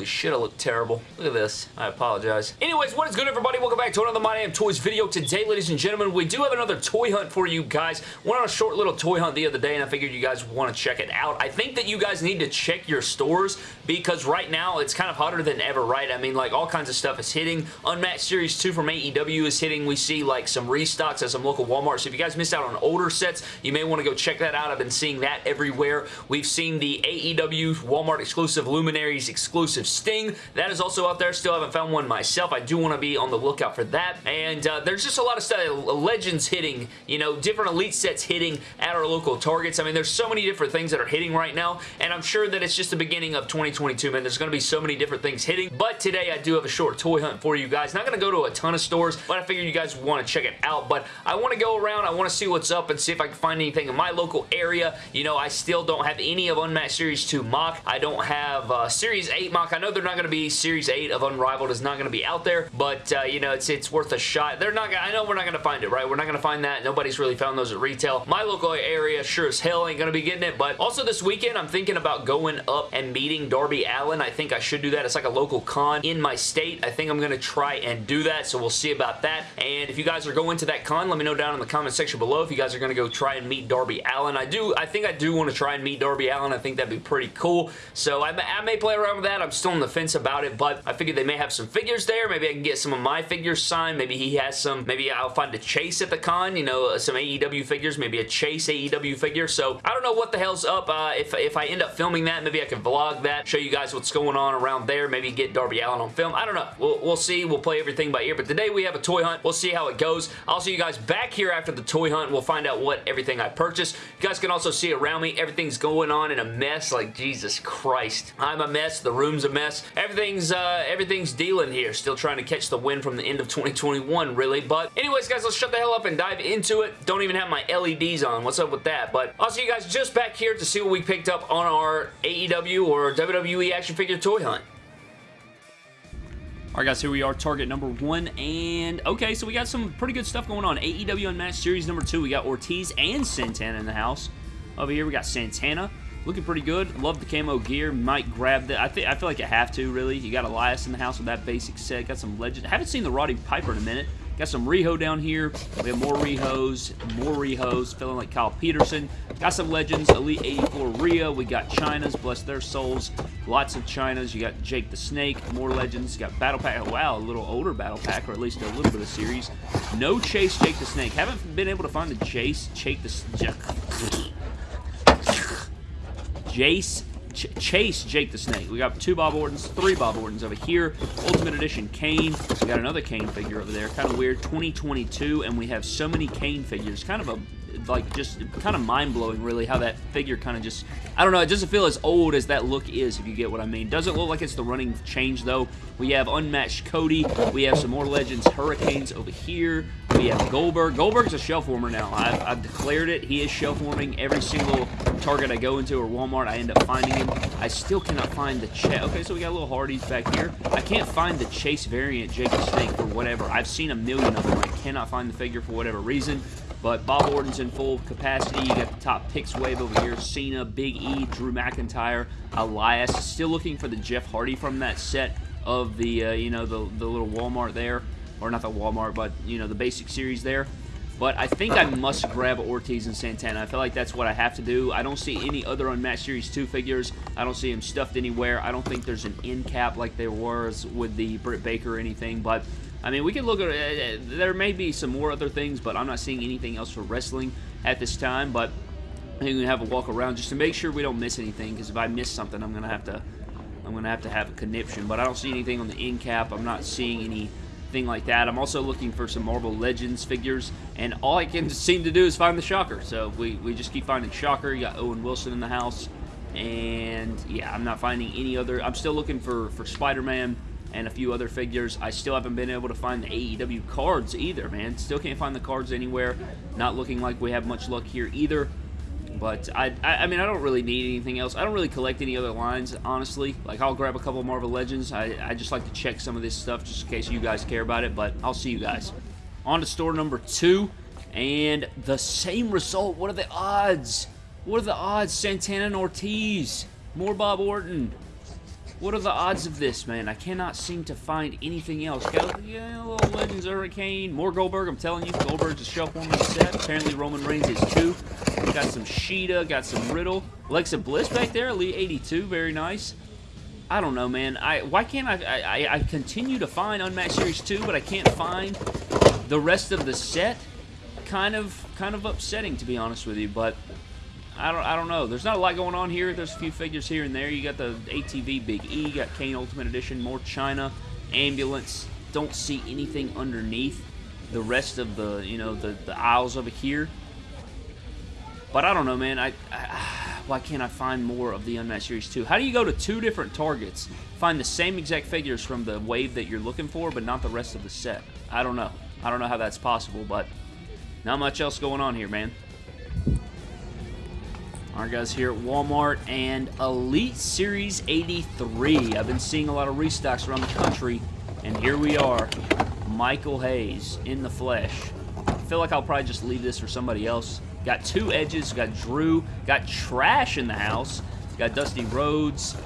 Holy shit, I look terrible. Look at this. I apologize. Anyways, what is good, everybody? Welcome back to another My Damn Toys video. Today, ladies and gentlemen, we do have another toy hunt for you guys. Went on a short little toy hunt the other day, and I figured you guys want to check it out. I think that you guys need to check your stores because right now, it's kind of hotter than ever, right? I mean, like, all kinds of stuff is hitting. Unmatched Series 2 from AEW is hitting. We see, like, some restocks at some local Walmart. So if you guys missed out on older sets, you may want to go check that out. I've been seeing that everywhere. We've seen the AEW Walmart exclusive Luminaries exclusive Sting. That is also out there. Still haven't found one myself. I do want to be on the lookout for that. And uh, there's just a lot of stuff. Legends hitting, you know, different Elite sets hitting at our local Targets. I mean, there's so many different things that are hitting right now. And I'm sure that it's just the beginning of 2022, man. There's going to be so many different things hitting. But today, I do have a short toy hunt for you guys. Not going to go to a ton of stores, but I figured you guys want to check it out. But I want to go around. I want to see what's up and see if I can find anything in my local area. You know, I still don't have any of Unmatched Series 2 mock. I don't have uh, Series 8 mock. I know they're not going to be Series 8 of Unrivaled is not going to be out there, but uh, you know, it's it's worth a shot. They're not gonna, I know we're not going to find it, right? We're not going to find that. Nobody's really found those at retail. My local area sure as hell ain't going to be getting it, but also this weekend I'm thinking about going up and meeting Darby Allin. I think I should do that. It's like a local con in my state. I think I'm going to try and do that, so we'll see about that. And if you guys are going to that con, let me know down in the comment section below if you guys are going to go try and meet Darby Allin. I do, I think I do want to try and meet Darby Allin. I think that'd be pretty cool. So I, I may play around with that. I'm still on the fence about it, but I figured they may have some figures there. Maybe I can get some of my figures signed. Maybe he has some. Maybe I'll find a Chase at the con, you know, some AEW figures, maybe a Chase AEW figure. So I don't know what the hell's up. Uh, if, if I end up filming that, maybe I can vlog that, show you guys what's going on around there, maybe get Darby Allin on film. I don't know. We'll, we'll see. We'll play everything by ear, but today we have a toy hunt. We'll see how it goes. I'll see you guys back here after the toy hunt. We'll find out what everything I purchased. You guys can also see around me, everything's going on in a mess. Like, Jesus Christ. I'm a mess. The room's a mess. Everything's, uh, everything's dealing here. Still trying to catch the wind from the end of 2021, really. But anyways, guys, let's shut the hell up and dive into it. Don't even have my LEDs on. What's up with that? But I'll see you guys just back here to see what we picked up on our AEW or WWE action figure toy hunt. Alright guys, here we are, target number one, and okay, so we got some pretty good stuff going on. AEW Unmatched Series number two, we got Ortiz and Santana in the house. Over here, we got Santana, looking pretty good. Love the camo gear, might grab that. I think I feel like I have to, really. You got Elias in the house with that basic set, got some legend. haven't seen the Roddy Piper in a minute. Got some Reho down here. We have more Rehos, more Rehos, feeling like Kyle Peterson. Got some Legends, Elite 84 Rhea. We got Chynas, bless their souls. Lots of Chynas. You got Jake the Snake, more Legends. You got Battle Pack. Oh, wow, a little older Battle Pack, or at least a little bit of series. No Chase Jake the Snake. Haven't been able to find the Chase Jake the... Jace Ch Chase Jake the Snake. We got two Bob Ortons, three Bob Ortons over here. Ultimate Edition Kane. We got another Kane figure over there. Kind of weird. 2022, and we have so many Kane figures. Kind of a like just kind of mind-blowing really how that figure kind of just I don't know it doesn't feel as old as that look is if you get what I mean. Doesn't look like it's the running change though. We have unmatched Cody. We have some more legends Hurricanes over here. We have Goldberg. Goldberg's a shelf warmer now. I've, I've declared it. He is shelf warming every single Target I go into or Walmart. I end up finding him. I still cannot find the Chase okay so we got a little Hardys back here. I can't find the Chase variant Jake the Snake for whatever. I've seen a million of them. I cannot find the figure for whatever reason but Bob Orton's in full capacity. You got the top picks wave over here. Cena, Big E, Drew McIntyre, Elias. Still looking for the Jeff Hardy from that set of the, uh, you know, the, the little Walmart there. Or not the Walmart, but, you know, the basic series there. But I think I must grab Ortiz and Santana. I feel like that's what I have to do. I don't see any other Unmatched Series 2 figures. I don't see them stuffed anywhere. I don't think there's an end cap like there was with the Britt Baker or anything. But I mean, we can look at it. Uh, there may be some more other things, but I'm not seeing anything else for wrestling at this time. But I think we have a walk around just to make sure we don't miss anything. Because if I miss something, I'm gonna have to, I'm gonna have to have a conniption. But I don't see anything on the end cap. I'm not seeing anything like that. I'm also looking for some Marvel Legends figures, and all I can seem to do is find the Shocker. So we we just keep finding Shocker. You got Owen Wilson in the house, and yeah, I'm not finding any other. I'm still looking for for Spider-Man and a few other figures. I still haven't been able to find the AEW cards either, man. Still can't find the cards anywhere. Not looking like we have much luck here either. But I, I, I mean, I don't really need anything else. I don't really collect any other lines, honestly. Like, I'll grab a couple Marvel Legends. I, I just like to check some of this stuff just in case you guys care about it. But I'll see you guys. On to store number two. And the same result. What are the odds? What are the odds? Santana and Ortiz. More Bob Orton. What are the odds of this, man? I cannot seem to find anything else. Got a little Legends Hurricane. More Goldberg, I'm telling you. Goldberg's a shelf warmer set. Apparently Roman Reigns is too. Got some Shida, got some Riddle. Alexa Bliss back there, Elite 82, very nice. I don't know, man. I Why can't I, I... I continue to find Unmatched Series 2, but I can't find the rest of the set. Kind of, kind of upsetting, to be honest with you, but I don't, I don't know. There's not a lot going on here. There's a few figures here and there. You got the ATV Big E, you got Kane Ultimate Edition, more Chyna, Ambulance. Don't see anything underneath the rest of the, you know, the, the aisles over here. But I don't know, man. I, I, why can't I find more of the Unmatched Series 2? How do you go to two different targets, find the same exact figures from the wave that you're looking for, but not the rest of the set? I don't know. I don't know how that's possible, but not much else going on here, man. Alright guys, here at Walmart and Elite Series 83. I've been seeing a lot of restocks around the country, and here we are. Michael Hayes in the flesh. I feel like I'll probably just leave this for somebody else. Got two edges, got Drew, got Trash in the house, got Dusty Rhodes,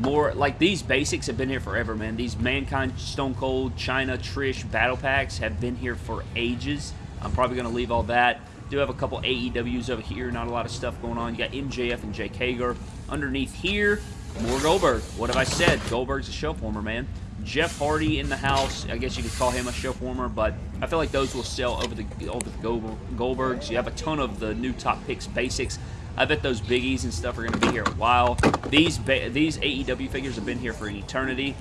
more, like these basics have been here forever, man. These Mankind, Stone Cold, Chyna, Trish battle packs have been here for ages. I'm probably going to leave all that. Do have a couple AEWs over here, not a lot of stuff going on. You got MJF and Jake Hager. Underneath here, more Goldberg. What have I said? Goldberg's a shelf warmer, man. Jeff Hardy in the house. I guess you could call him a shelf warmer, but I feel like those will sell over the over the Goldbergs. You have a ton of the new top picks basics. I bet those biggies and stuff are going to be here a while. These these AEW figures have been here for an eternity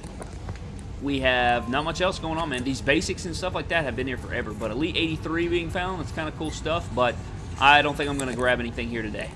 we have not much else going on, man. These basics and stuff like that have been here forever. But Elite 83 being found, that's kind of cool stuff. But I don't think I'm going to grab anything here today.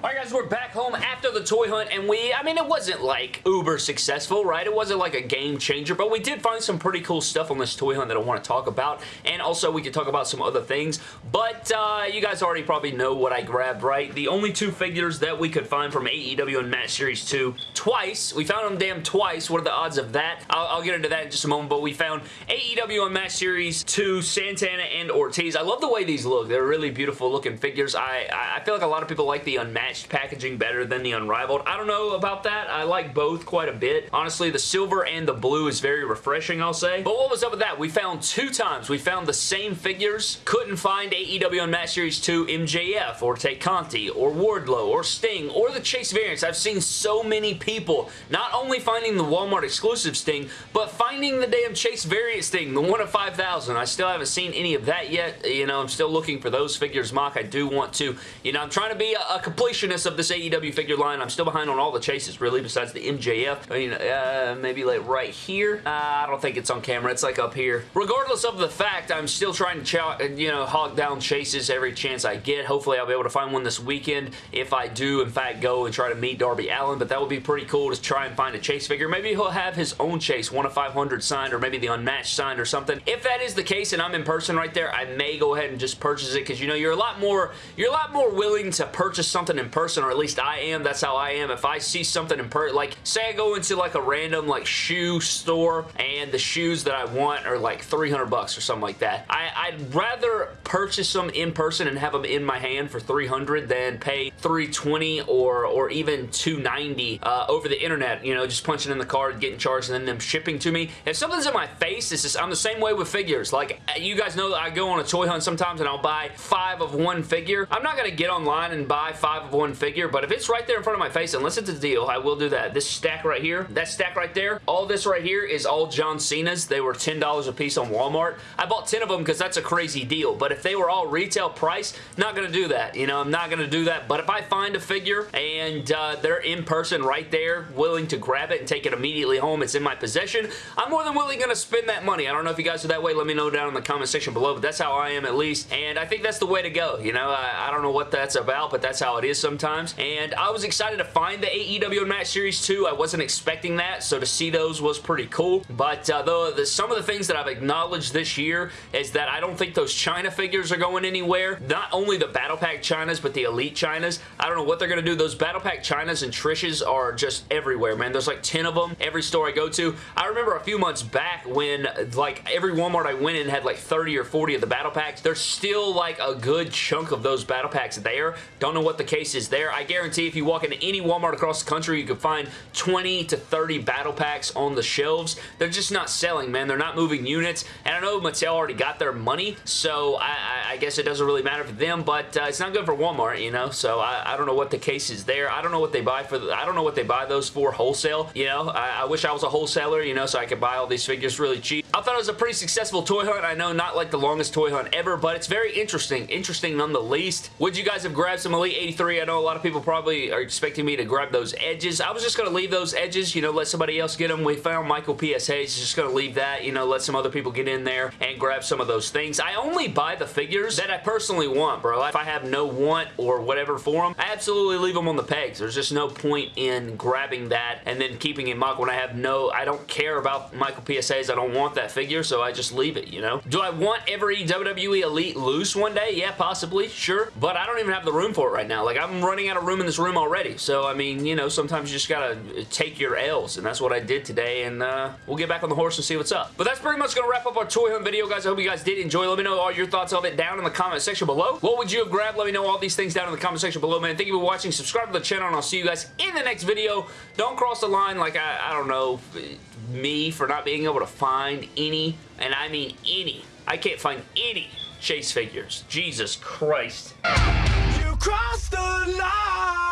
Alright guys, we're back home after the toy hunt and we, I mean it wasn't like uber successful, right? It wasn't like a game changer, but we did find some pretty cool stuff on this toy hunt that I want to talk about and also we could talk about some other things, but uh, you guys already probably know what I grabbed, right? The only two figures that we could find from AEW Unmatched Series 2 twice. We found them damn twice. What are the odds of that? I'll, I'll get into that in just a moment, but we found AEW Unmatched Series 2 Santana and Ortiz. I love the way these look. They're really beautiful looking figures. I, I feel like a lot of people like the Unmatched matched packaging better than the Unrivaled. I don't know about that. I like both quite a bit. Honestly, the silver and the blue is very refreshing, I'll say. But what was up with that? We found two times. We found the same figures. Couldn't find AEW Unmatched Series 2 MJF or Tay Conti or Wardlow or Sting or the Chase variants. I've seen so many people not only finding the Walmart exclusive Sting, but finding the damn Chase variant Sting, the one of 5,000. I still haven't seen any of that yet. You know, I'm still looking for those figures, Mock. I do want to, you know, I'm trying to be a, a complete completionist of this AEW figure line. I'm still behind on all the chases, really, besides the MJF. I mean, uh, maybe like right here. Uh, I don't think it's on camera. It's like up here. Regardless of the fact, I'm still trying to, you know, hog down chases every chance I get. Hopefully, I'll be able to find one this weekend if I do, in fact, go and try to meet Darby Allin, but that would be pretty cool to try and find a chase figure. Maybe he'll have his own chase, 1 of 500 signed, or maybe the unmatched signed or something. If that is the case and I'm in person right there, I may go ahead and just purchase it because, you know, you're a lot more, you're a lot more willing to purchase something in person, or at least I am. That's how I am. If I see something in person, like say I go into like a random like shoe store and the shoes that I want are like 300 bucks or something like that. I, would rather purchase them in person and have them in my hand for 300 than pay 320 or or even 290 uh, over the internet. You know, just punching in the card, getting charged, and then them shipping to me. If something's in my face, it's just, I'm the same way with figures. Like you guys know that I go on a toy hunt sometimes and I'll buy five of one figure. I'm not gonna get online and buy five of one figure, but if it's right there in front of my face, unless it's a deal, I will do that. This stack right here, that stack right there, all this right here is all John Cena's. They were $10 a piece on Walmart. I bought 10 of them because that's a crazy deal, but if they were all retail price, not going to do that. You know, I'm not going to do that, but if I find a figure and uh, they're in person right there, willing to grab it and take it immediately home, it's in my possession, I'm more than willing going to spend that money. I don't know if you guys are that way. Let me know down in the comment section below, but that's how I am at least, and I think that's the way to go. You know, I, I don't know what that's about, but that's how it is sometimes, and I was excited to find the AEW Match Series 2. I wasn't expecting that, so to see those was pretty cool. But uh, though the, some of the things that I've acknowledged this year is that I don't think those Chyna figures are going anywhere. Not only the Battle Pack Chynas, but the Elite Chynas. I don't know what they're going to do. Those Battle Pack Chynas and Trishes are just everywhere, man. There's like 10 of them every store I go to. I remember a few months back when like every Walmart I went in had like 30 or 40 of the Battle Packs. There's still like a good chunk of those Battle Packs there. Don't know what the case cases there. I guarantee if you walk into any Walmart across the country, you can find 20 to 30 battle packs on the shelves. They're just not selling, man. They're not moving units, and I know Mattel already got their money, so I, I, guess it doesn't really matter for them, but uh, it's not good for Walmart, you know, so I, I, don't know what the case is there. I don't know what they buy for, the, I don't know what they buy those for wholesale, you know. I, I wish I was a wholesaler, you know, so I could buy all these figures really cheap. I thought it was a pretty successful toy hunt. I know not like the longest toy hunt ever, but it's very interesting. Interesting none the least. Would you guys have grabbed some Elite 83? I know a lot of people probably are expecting me to grab those edges. I was just going to leave those edges, you know, let somebody else get them. We found Michael P.S. Hayes. Just going to leave that, you know, let some other people get in there and grab some of those things. I only buy the figures that I personally want, bro. If I have no want or whatever for them, I absolutely leave them on the pegs. There's just no point in grabbing that and then keeping in mock when I have no, I don't care about Michael P.S. Hayes. I don't want that figure, so I just leave it, you know? Do I want every WWE Elite loose one day? Yeah, possibly, sure. But I don't even have the room for it right now. Like, I'm running out of room in this room already. So, I mean, you know, sometimes you just gotta take your L's, and that's what I did today, and uh, we'll get back on the horse and see what's up. But that's pretty much gonna wrap up our toy hunt video, guys. I hope you guys did enjoy. Let me know all your thoughts of it down in the comment section below. What would you have grabbed? Let me know all these things down in the comment section below, man. Thank you for watching. Subscribe to the channel, and I'll see you guys in the next video. Don't cross the line like, I, I don't know, me for not being able to find any, and I mean any. I can't find any chase figures. Jesus Christ. You crossed the line,